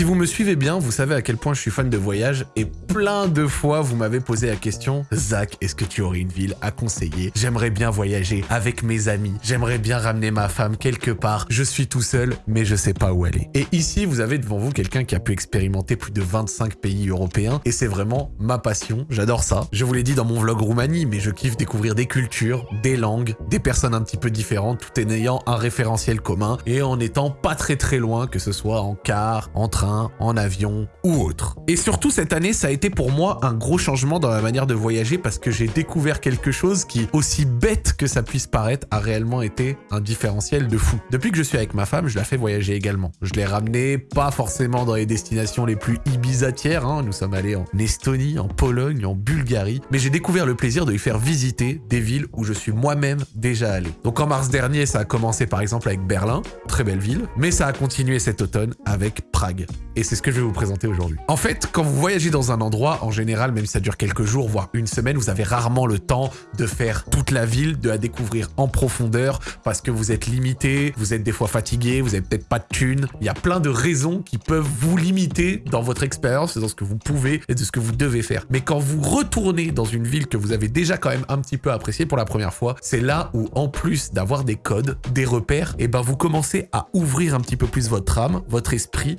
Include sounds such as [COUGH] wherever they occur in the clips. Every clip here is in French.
Si vous me suivez bien, vous savez à quel point je suis fan de voyage et plein de fois vous m'avez posé la question Zach, est-ce que tu aurais une ville à conseiller? J'aimerais bien voyager avec mes amis, j'aimerais bien ramener ma femme quelque part, je suis tout seul mais je sais pas où aller. Et ici, vous avez devant vous quelqu'un qui a pu expérimenter plus de 25 pays européens et c'est vraiment ma passion, j'adore ça. Je vous l'ai dit dans mon vlog Roumanie, mais je kiffe découvrir des cultures, des langues, des personnes un petit peu différentes, tout en ayant un référentiel commun et en étant pas très très loin, que ce soit en car, en train, en avion ou autre. Et surtout cette année, ça a été pour moi un gros changement dans la manière de voyager parce que j'ai découvert quelque chose qui, aussi bête que ça puisse paraître, a réellement été un différentiel de fou. Depuis que je suis avec ma femme, je la fais voyager également. Je l'ai ramené pas forcément dans les destinations les plus ibisatières, hein. nous sommes allés en Estonie, en Pologne, en Bulgarie, mais j'ai découvert le plaisir de lui faire visiter des villes où je suis moi-même déjà allé. Donc en mars dernier, ça a commencé par exemple avec Berlin, très belle ville, mais ça a continué cet automne avec Prague. Et c'est ce que je vais vous présenter aujourd'hui. En fait, quand vous voyagez dans un endroit, en général, même si ça dure quelques jours, voire une semaine, vous avez rarement le temps de faire toute la ville, de la découvrir en profondeur, parce que vous êtes limité, vous êtes des fois fatigué, vous avez peut-être pas de thunes. Il y a plein de raisons qui peuvent vous limiter dans votre expérience, dans ce que vous pouvez et de ce que vous devez faire. Mais quand vous retournez dans une ville que vous avez déjà quand même un petit peu appréciée pour la première fois, c'est là où, en plus d'avoir des codes, des repères, et eh ben vous commencez à ouvrir un petit peu plus votre âme, votre esprit,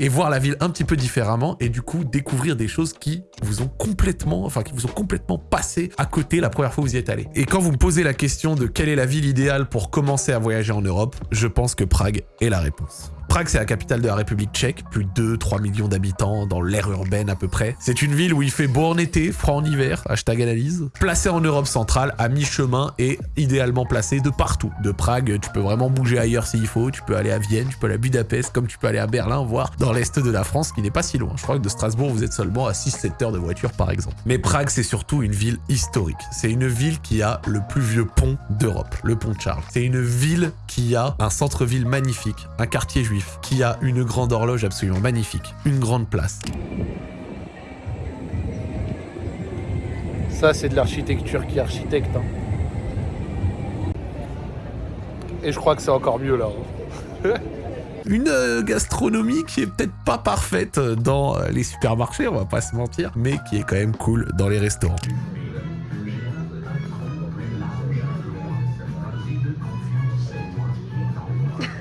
et voir la ville un petit peu différemment et du coup découvrir des choses qui vous ont complètement, enfin qui passé à côté la première fois où vous y êtes allé. Et quand vous me posez la question de quelle est la ville idéale pour commencer à voyager en Europe, je pense que Prague est la réponse. Prague, c'est la capitale de la République tchèque, plus de 2-3 millions d'habitants dans l'aire urbaine à peu près. C'est une ville où il fait beau en été, froid en hiver, hashtag analyse. Placée en Europe centrale, à mi-chemin et idéalement placée de partout. De Prague, tu peux vraiment bouger ailleurs s'il faut, tu peux aller à Vienne, tu peux aller à Budapest, comme tu peux aller à Berlin, voire dans l'est de la France, qui n'est pas si loin. Je crois que de Strasbourg, vous êtes seulement à 6-7 heures de voiture par exemple. Mais Prague, c'est surtout une ville historique. C'est une ville qui a le plus vieux pont d'Europe, le pont de Charles. C'est une ville qui a un centre-ville magnifique, un quartier juif, qui a une grande horloge absolument magnifique, une grande place. Ça, c'est de l'architecture qui architecte. Hein. Et je crois que c'est encore mieux là. Hein. [LAUGHS] une euh, gastronomie qui est peut-être pas parfaite dans euh, les supermarchés, on va pas se mentir, mais qui est quand même cool dans les restaurants.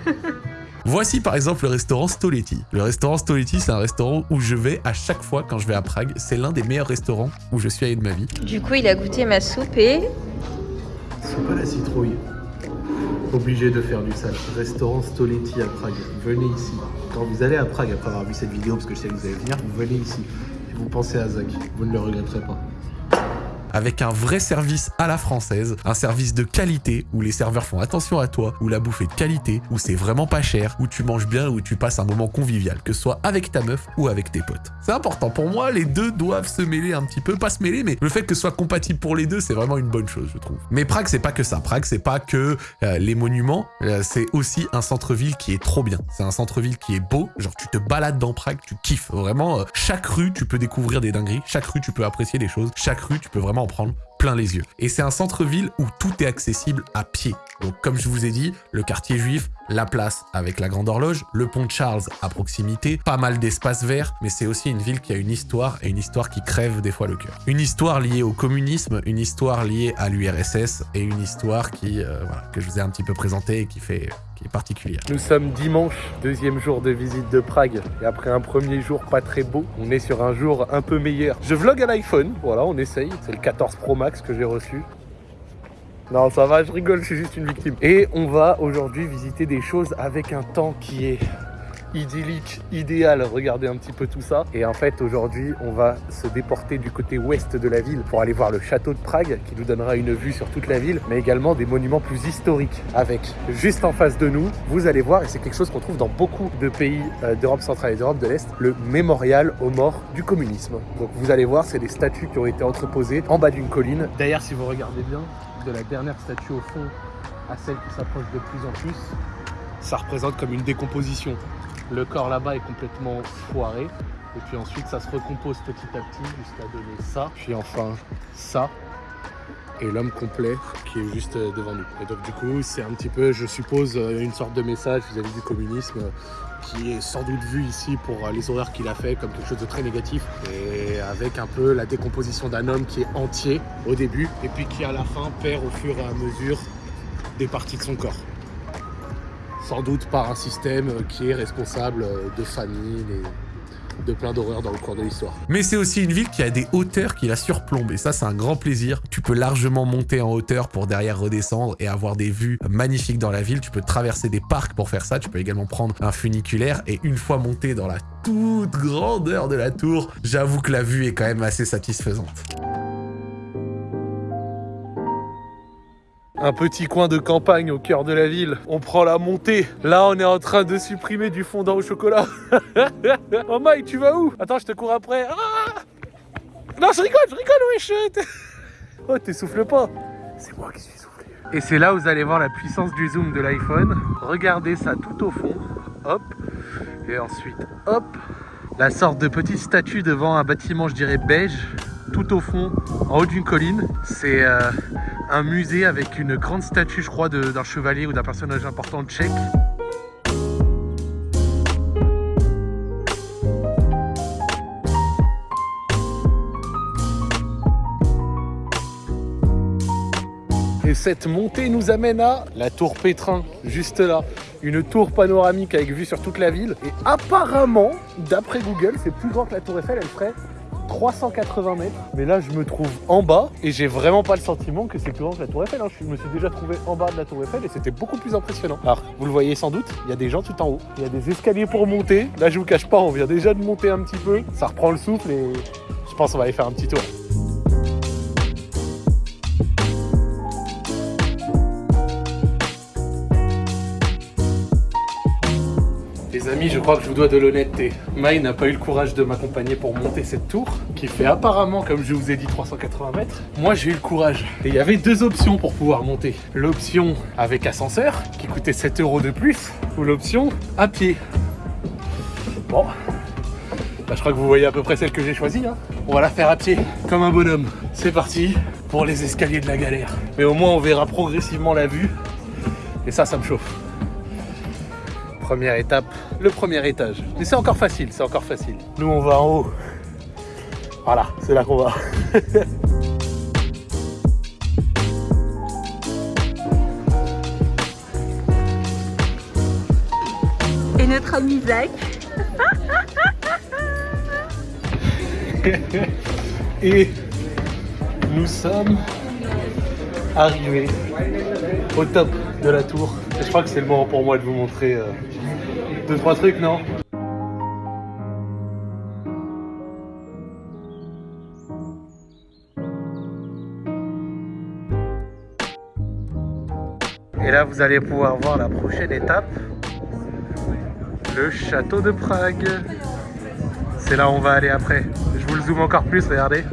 [LAUGHS] Voici par exemple le restaurant Stoletti. Le restaurant Stoletti, c'est un restaurant où je vais à chaque fois quand je vais à Prague. C'est l'un des meilleurs restaurants où je suis allé de ma vie. Du coup, il a goûté ma soupe et... C'est pas la citrouille. Obligé de faire du sale. Restaurant Stoletti à Prague. Venez ici. Quand vous allez à Prague après avoir vu cette vidéo, parce que je sais que vous allez venir, vous venez ici. Et vous pensez à Zach. Vous ne le regretterez pas avec un vrai service à la française, un service de qualité où les serveurs font attention à toi, où la bouffe est de qualité, où c'est vraiment pas cher, où tu manges bien, où tu passes un moment convivial, que ce soit avec ta meuf ou avec tes potes. C'est important. Pour moi, les deux doivent se mêler un petit peu, pas se mêler, mais le fait que ce soit compatible pour les deux, c'est vraiment une bonne chose, je trouve. Mais Prague, c'est pas que ça. Prague, c'est pas que euh, les monuments, euh, c'est aussi un centre-ville qui est trop bien. C'est un centre-ville qui est beau, genre tu te balades dans Prague, tu kiffes. Vraiment, euh, chaque rue, tu peux découvrir des dingueries, chaque rue, tu peux apprécier des choses, chaque rue, tu peux vraiment en prendre plein les yeux. Et c'est un centre-ville où tout est accessible à pied. Donc comme je vous ai dit, le quartier juif, la place avec la grande horloge, le pont de Charles à proximité, pas mal d'espaces verts, mais c'est aussi une ville qui a une histoire et une histoire qui crève des fois le cœur. Une histoire liée au communisme, une histoire liée à l'URSS et une histoire qui, euh, que je vous ai un petit peu présentée et qui fait est particulière. Nous sommes dimanche, deuxième jour de visite de Prague. Et après un premier jour pas très beau, on est sur un jour un peu meilleur. Je vlog à l'iPhone, voilà, on essaye. C'est le 14 Pro Max que j'ai reçu. Non, ça va, je rigole, je suis juste une victime. Et on va aujourd'hui visiter des choses avec un temps qui est idyllique, idéal. Regardez un petit peu tout ça. Et en fait, aujourd'hui, on va se déporter du côté ouest de la ville pour aller voir le château de Prague qui nous donnera une vue sur toute la ville, mais également des monuments plus historiques avec juste en face de nous, vous allez voir, et c'est quelque chose qu'on trouve dans beaucoup de pays euh, d'Europe centrale et d'Europe de l'Est, le mémorial aux morts du communisme. Donc vous allez voir, c'est des statues qui ont été entreposées en bas d'une colline. D'ailleurs, si vous regardez bien, de la dernière statue au fond à celle qui s'approche de plus en plus, ça représente comme une décomposition. Le corps là-bas est complètement foiré. Et puis ensuite, ça se recompose petit à petit jusqu'à donner ça. Puis enfin, ça. et l'homme complet qui est juste euh, devant nous. Et donc du coup, c'est un petit peu, je suppose, euh, une sorte de message vis-à-vis du communisme euh, qui est sans doute vu ici pour les horreurs qu'il a fait comme quelque chose de très négatif et avec un peu la décomposition d'un homme qui est entier au début et puis qui à la fin perd au fur et à mesure des parties de son corps. Sans doute par un système qui est responsable de famine et de plein d'horreurs dans le cours de l'histoire. Mais c'est aussi une ville qui a des hauteurs qui la surplombent et ça c'est un grand plaisir. Tu peux largement monter en hauteur pour derrière redescendre et avoir des vues magnifiques dans la ville. Tu peux traverser des parcs pour faire ça. Tu peux également prendre un funiculaire et une fois monté dans la toute grandeur de la tour, j'avoue que la vue est quand même assez satisfaisante. Un petit coin de campagne au cœur de la ville. On prend la montée. Là, on est en train de supprimer du fondant au chocolat. [LAUGHS] oh Mike, tu vas où? Attends, je te cours après. Ah non, je rigole, je rigole, wesh. [LAUGHS] oh, t'essouffles pas. C'est moi qui suis soufflé. Et c'est là où vous allez voir la puissance du zoom de l'iPhone. Regardez ça tout au fond. Hop. Et ensuite, hop. La sorte de petite statue devant un bâtiment, je dirais beige tout au fond, en haut d'une colline. C'est euh, un musée avec une grande statue, je crois, d'un chevalier ou d'un personnage important tchèque. Et cette montée nous amène à la tour Pétrin, juste là. Une tour panoramique avec vue sur toute la ville. Et apparemment, d'après Google, c'est plus grand que la tour Eiffel, elle ferait 380 mètres. Mais là, je me trouve en bas et j'ai vraiment pas le sentiment que c'est plus grand que la Tour Eiffel. Hein. Je me suis déjà trouvé en bas de la Tour Eiffel et c'était beaucoup plus impressionnant. Alors, vous le voyez sans doute, il y a des gens tout en haut. Il y a des escaliers pour monter. Là, je vous cache pas, on vient déjà de monter un petit peu. Ça reprend le souffle et je pense qu'on va aller faire un petit tour. Amis, je crois que je vous dois de l'honnêteté. Mai n'a pas eu le courage de m'accompagner pour monter cette tour, qui fait apparemment, comme je vous ai dit, 380 mètres. Moi, j'ai eu le courage. Et il y avait deux options pour pouvoir monter. L'option avec ascenseur, qui coûtait 7 euros de plus, ou l'option à pied. Bon, bah, je crois que vous voyez à peu près celle que j'ai choisie. Hein. On va la faire à pied, comme un bonhomme. C'est parti pour les escaliers de la galère. Mais au moins, on verra progressivement la vue. Et ça, ça me chauffe première étape, le premier étage. Mais c'est encore facile, c'est encore facile. Nous, on va en haut. Voilà, c'est là qu'on va. Et notre ami Zach. [LAUGHS] Et nous sommes arrivés au top de la tour. Et je crois que c'est le moment pour moi de vous montrer euh, trois trucs, non Et là, vous allez pouvoir voir la prochaine étape, le château de Prague. C'est là où on va aller après. Je vous le zoome encore plus, regardez.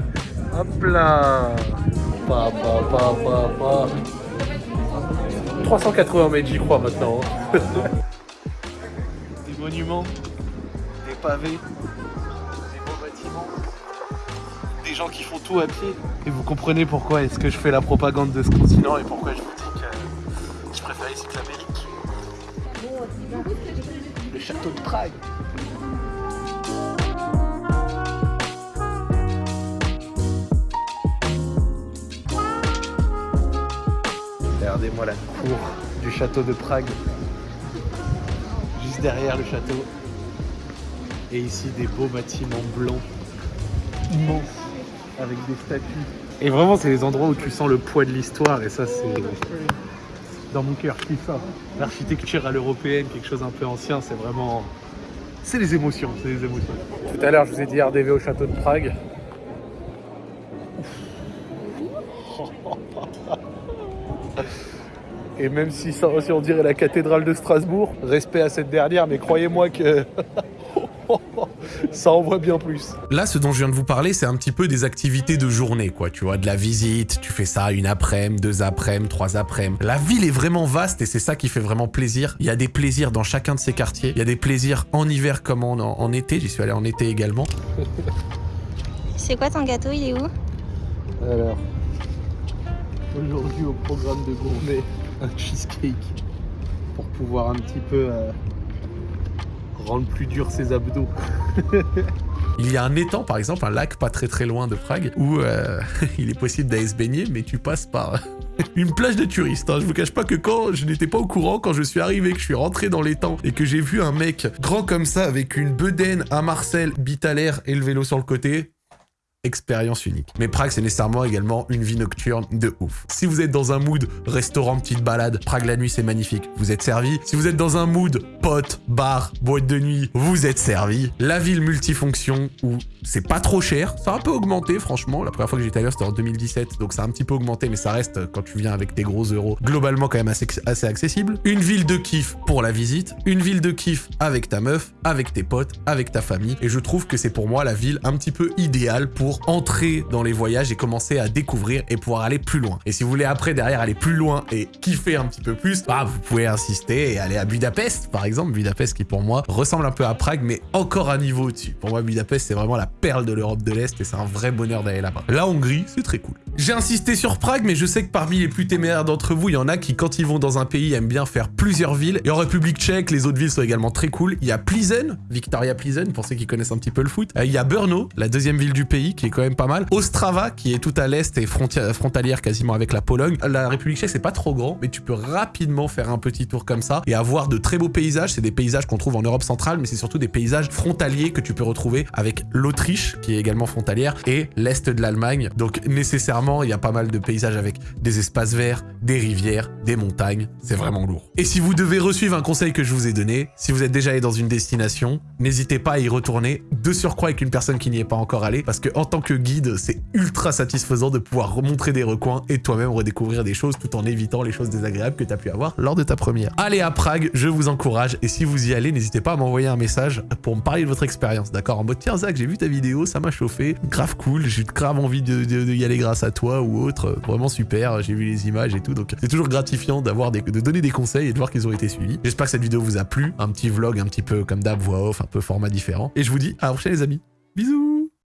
Hop là 380 mètres, j'y crois maintenant. [LAUGHS] Monuments, des pavés, des beaux bâtiments, des gens qui font tout à pied. Et vous comprenez pourquoi est-ce que je fais la propagande de ce continent et pourquoi je vous dis que je préfère ici que l'Amérique. Le château de Prague. Regardez-moi la cour du château de Prague derrière le château. Et ici des beaux bâtiments blancs, immenses, avec des statues. Et vraiment c'est les endroits où tu sens le poids de l'histoire et ça c'est dans mon cœur, je ça. L'architecture à l'européenne, quelque chose un peu ancien, c'est vraiment... C'est les émotions, c'est les émotions. Tout à l'heure je vous ai dit RDV au château de Prague. Et même si, ça, aussi on dirait la cathédrale de Strasbourg, respect à cette dernière, mais croyez-moi que [LAUGHS] ça envoie bien plus. Là, ce dont je viens de vous parler, c'est un petit peu des activités de journée, quoi. Tu vois, de la visite, tu fais ça une après-midi, deux après-midi, trois après-midi. La ville est vraiment vaste et c'est ça qui fait vraiment plaisir. Il y a des plaisirs dans chacun de ces quartiers. Il y a des plaisirs en hiver comme en, en été. J'y suis allé en été également. [LAUGHS] C'est quoi ton gâteau? Il est où? Alors, Aujourd'hui au programme de gourmet, [LAUGHS] un cheesecake pour pouvoir un petit peu euh, rendre plus dur ses abdos. [LAUGHS] Il y a un étang, par exemple, un lac pas très très loin de Prague, où euh, [LAUGHS] il est possible d'aller se baigner, mais tu passes par une plage de touristes. Hein. Je vous cache pas que quand je n'étais pas au courant, quand je suis arrivé, que je suis rentré dans l'étang et que j'ai vu un mec grand comme ça, avec une bedaine, un Marcel, bite et le vélo sur le côté, expérience unique. Mais Prague, c'est nécessairement également une vie nocturne de ouf. Si vous êtes dans un mood restaurant, petite balade, Prague la nuit, c'est magnifique. Vous êtes servi. Si vous êtes dans un mood pote, bar, boîte de nuit, vous êtes servi. La ville multifonction où c'est pas trop cher. Ça a un peu augmenté, franchement. La première fois que j'étais allé, c'était en 2017. Donc ça a un petit peu augmenté, mais ça reste, quand tu viens avec tes gros euros, globalement quand même assez, assez accessible. Une ville de kiff pour la visite. Une ville de kiff avec ta meuf, avec tes potes, avec ta famille. Et je trouve que c'est pour moi la ville un petit peu idéale pour entrer dans les voyages et commencer à découvrir et pouvoir aller plus loin. Et si vous voulez après derrière aller plus loin et kiffer un petit peu plus, bah vous pouvez insister et aller à Budapest par exemple. Budapest qui pour moi ressemble un peu à Prague mais encore un niveau au-dessus. Pour moi Budapest c'est vraiment la perle de l'Europe de l'Est et c'est un vrai bonheur d'aller là-bas. La Hongrie c'est très cool. J'ai insisté sur Prague mais je sais que parmi les plus téméraires d'entre vous il y en a qui quand ils vont dans un pays aiment bien faire plusieurs villes. Et en République tchèque les autres villes sont également très cool. Il y a Plizen, Victoria Plizen pour ceux qui connaissent un petit peu le foot. Euh, il y a Brno, la deuxième ville du pays qui est quand même pas mal. Ostrava, qui est tout à l'est et frontalière quasiment avec la Pologne. La République tchèque, c'est pas trop grand, mais tu peux rapidement faire un petit tour comme ça et avoir de très beaux paysages. C'est des paysages qu'on trouve en Europe centrale, mais c'est surtout des paysages frontaliers que tu peux retrouver avec l'Autriche, qui est également frontalière, et l'est de l'Allemagne. Donc nécessairement, il y a pas mal de paysages avec des espaces verts, des rivières, des montagnes. C'est vraiment lourd. Et si vous devez resuivre un conseil que je vous ai donné, si vous êtes déjà allé dans une destination, n'hésitez pas à y retourner, de surcroît avec une personne qui n'y est pas encore allée, parce que en tant que guide, c'est ultra satisfaisant de pouvoir remontrer des recoins et toi-même redécouvrir des choses tout en évitant les choses désagréables que tu as pu avoir lors de ta première. Allez à Prague, je vous encourage et si vous y allez, n'hésitez pas à m'envoyer un message pour me parler de votre expérience, d'accord? En mode tiens Zach, j'ai vu ta vidéo, ça m'a chauffé, grave cool, j'ai grave envie de, y aller grâce à toi ou autre, vraiment super, j'ai vu les images et tout, donc c'est toujours gratifiant d'avoir de donner des conseils et de voir qu'ils ont été suivis. J'espère que cette vidéo vous a plu, un petit vlog un petit peu comme d'hab, voix off, un peu format différent, et je vous dis à la prochaine les amis, bisous